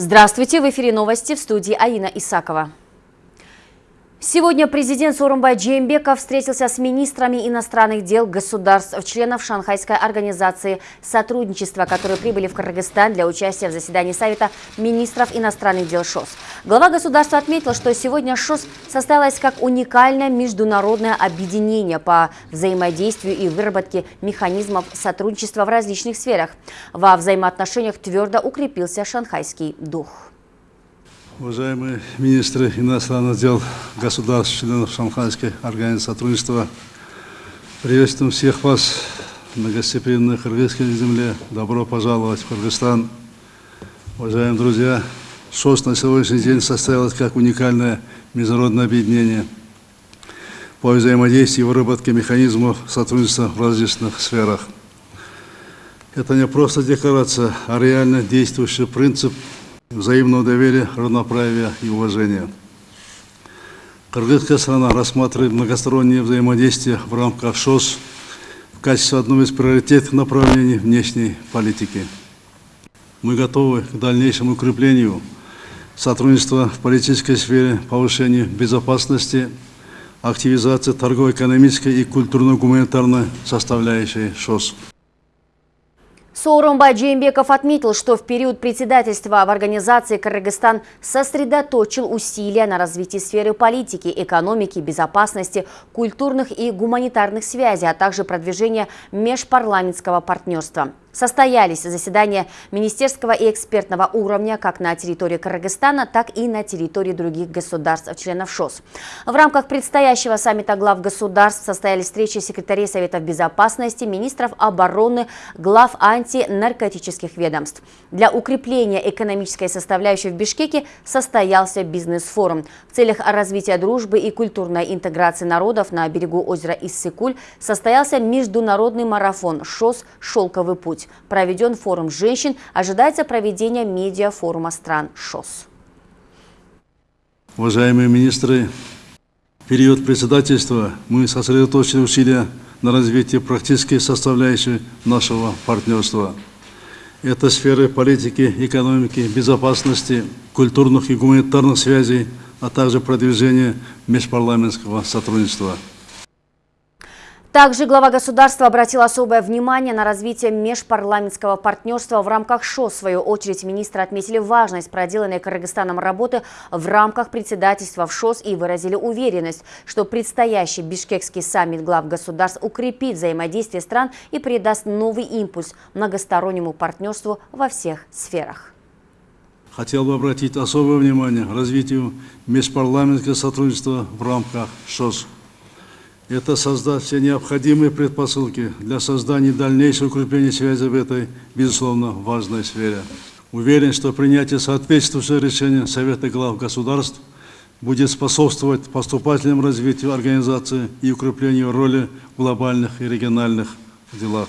Здравствуйте! В эфире новости в студии Аина Исакова. Сегодня президент Сорумбай Джеймбеков встретился с министрами иностранных дел государств, членов Шанхайской организации сотрудничества, которые прибыли в Кыргызстан для участия в заседании Совета министров иностранных дел ШОС. Глава государства отметил, что сегодня ШОС состоялось как уникальное международное объединение по взаимодействию и выработке механизмов сотрудничества в различных сферах. Во взаимоотношениях твердо укрепился шанхайский дух. Уважаемые министры иностранных дел государств, членов Шанхайской организации сотрудничества, приветствуем всех вас на гостеприимной кыргызской земле. Добро пожаловать в Кыргызстан. Уважаемые друзья, ШОС на сегодняшний день состоялось как уникальное международное объединение по взаимодействию и выработке механизмов сотрудничества в различных сферах. Это не просто декларация, а реально действующий принцип – взаимного доверия, равноправия и уважения. Кыргызская страна рассматривает многостороннее взаимодействие в рамках ШОС в качестве одного из приоритетных направлений внешней политики. Мы готовы к дальнейшему укреплению сотрудничества в политической сфере, повышению безопасности, активизации торгово-экономической и культурно-гуманитарной составляющей ШОС. Сооронбай Джеймбеков отметил, что в период председательства в организации Кыргызстан сосредоточил усилия на развитии сферы политики, экономики, безопасности, культурных и гуманитарных связей, а также продвижения межпарламентского партнерства. Состоялись заседания министерского и экспертного уровня как на территории Кыргызстана, так и на территории других государств-членов ШОС. В рамках предстоящего саммита глав государств состоялись встречи секретарей Советов Безопасности, министров обороны, глав антинаркотических ведомств. Для укрепления экономической составляющей в Бишкеке состоялся бизнес-форум. В целях развития дружбы и культурной интеграции народов на берегу озера Иссыкуль состоялся международный марафон ШОС «Шелковый путь» проведен форум женщин, ожидается проведение медиафорума стран ШОС. Уважаемые министры, в период председательства мы сосредоточили усилия на развитии практической составляющей нашего партнерства. Это сферы политики, экономики, безопасности, культурных и гуманитарных связей, а также продвижение межпарламентского сотрудничества. Также глава государства обратил особое внимание на развитие межпарламентского партнерства в рамках ШО. В свою очередь министры отметили важность проделанной Кыргызстаном работы в рамках председательства в ШОС и выразили уверенность, что предстоящий бишкекский саммит глав государств укрепит взаимодействие стран и придаст новый импульс многостороннему партнерству во всех сферах. Хотел бы обратить особое внимание развитию межпарламентского сотрудничества в рамках ШОС это создать все необходимые предпосылки для создания дальнейшего укрепления связи в этой, безусловно, важной сфере. Уверен, что принятие соответствующего решения Совета глав государств будет способствовать поступательному развитию организации и укреплению роли в глобальных и региональных делах.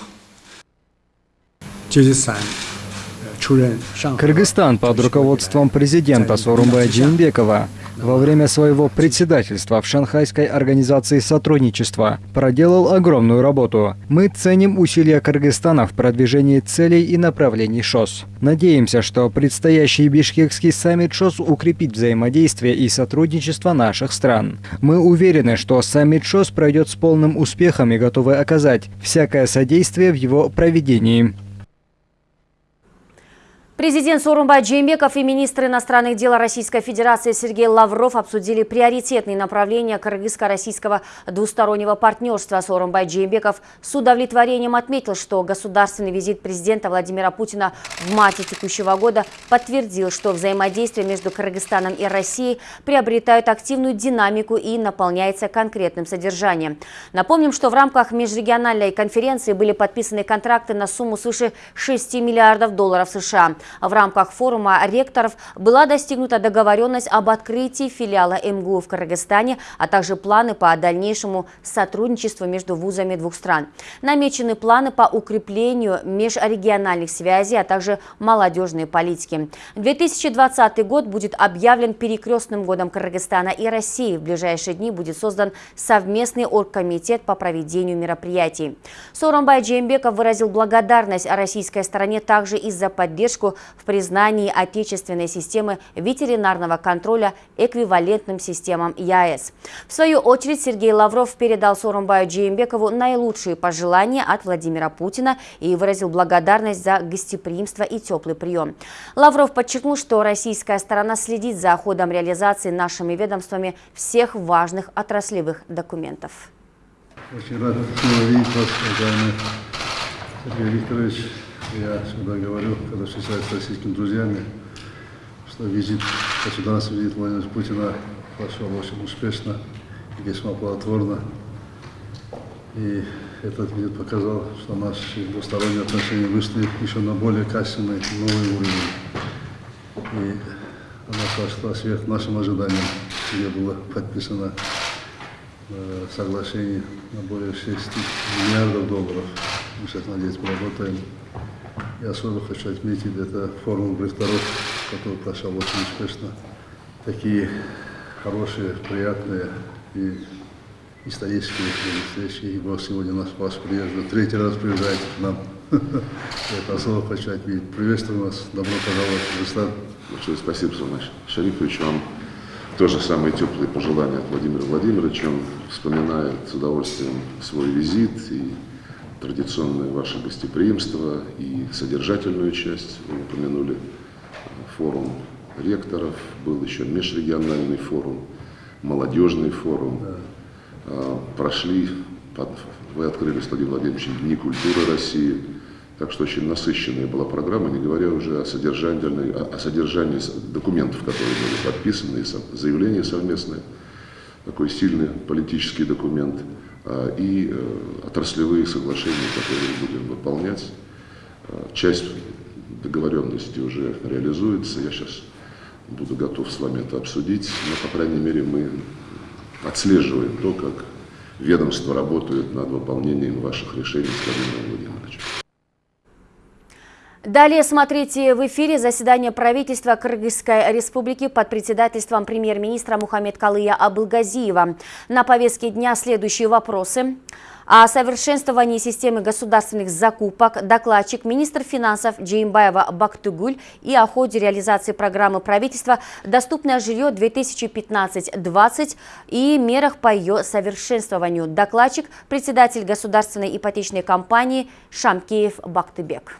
Кыргызстан под руководством президента Сорумбая Джинбекова во время своего председательства в Шанхайской организации сотрудничества проделал огромную работу. Мы ценим усилия Кыргызстана в продвижении целей и направлений ШОС. Надеемся, что предстоящий бишкекский саммит ШОС укрепит взаимодействие и сотрудничество наших стран. Мы уверены, что саммит ШОС пройдет с полным успехом и готовы оказать всякое содействие в его проведении. Президент Сорумбай Джеймбеков и министр иностранных дел Российской Федерации Сергей Лавров обсудили приоритетные направления кыргызско-российского двустороннего партнерства. Сорумбай Джеймбеков с удовлетворением отметил, что государственный визит президента Владимира Путина в марте текущего года подтвердил, что взаимодействие между Кыргызстаном и Россией приобретает активную динамику и наполняется конкретным содержанием. Напомним, что в рамках межрегиональной конференции были подписаны контракты на сумму свыше 6 миллиардов долларов США. В рамках форума ректоров была достигнута договоренность об открытии филиала МГУ в Кыргызстане, а также планы по дальнейшему сотрудничеству между вузами двух стран. Намечены планы по укреплению межрегиональных связей, а также молодежной политики. 2020 год будет объявлен перекрестным годом Кыргызстана и России. В ближайшие дни будет создан совместный оргкомитет по проведению мероприятий. Соромбай Джеймбеков выразил благодарность российской стороне также из за поддержку в признании отечественной системы ветеринарного контроля эквивалентным системам ЯЭС. В свою очередь Сергей Лавров передал Сорумбаю Джеймбекову наилучшие пожелания от Владимира Путина и выразил благодарность за гостеприимство и теплый прием. Лавров подчеркнул, что российская сторона следит за ходом реализации нашими ведомствами всех важных отраслевых документов. Очень рад видеть вас, уважаемый Сергей Викторович. Я всегда говорю, когда встречаюсь с российскими друзьями, что визит, государственный визит Владимира Путина прошел очень успешно и весьма плодотворно. И этот визит показал, что наши двусторонние отношения вышли еще на более качественный новый уровень. И она прошла сверх нашим ожиданиям, где было подписано Э, соглашений на более 6 миллиардов долларов. Мы сейчас, надеюсь, поработаем. И особо хочу отметить, это форум директоров, который прошел очень успешно. Такие хорошие, приятные и исторические встречи. И вот сегодня нас вас приезжает, третий раз приезжаете к нам. Это особо хочу отметить. Приветствую вас, добро пожаловать в Казахстан. Большое спасибо, Сумаш Шарифович, вам тоже самые теплые пожелания от Владимира Владимировича. Он вспоминает с удовольствием свой визит и традиционное ваше гостеприимство и содержательную часть. Вы упомянули форум ректоров, был еще межрегиональный форум, молодежный форум. Да. Прошли, вы открыли, Владимир Владимирович, Дни культуры России. Так что очень насыщенная была программа, не говоря уже о содержании, о содержании документов, которые были подписаны, заявления совместные, такой сильный политический документ, и э, отраслевые соглашения, которые будем выполнять. А, часть договоренности уже реализуется, я сейчас буду готов с вами это обсудить, но, по крайней мере, мы отслеживаем то, как ведомство работает над выполнением ваших решений с Владимиром Владимировичем. Далее смотрите в эфире заседание правительства Кыргызской республики под председательством премьер-министра Мухаммед Калыя Абылгазиева. На повестке дня следующие вопросы. О совершенствовании системы государственных закупок докладчик министр финансов Джеймбаева Бактугуль и о ходе реализации программы правительства «Доступное жилье 2015-20» и мерах по ее совершенствованию. Докладчик – председатель государственной ипотечной компании Шамкеев Бактыбек.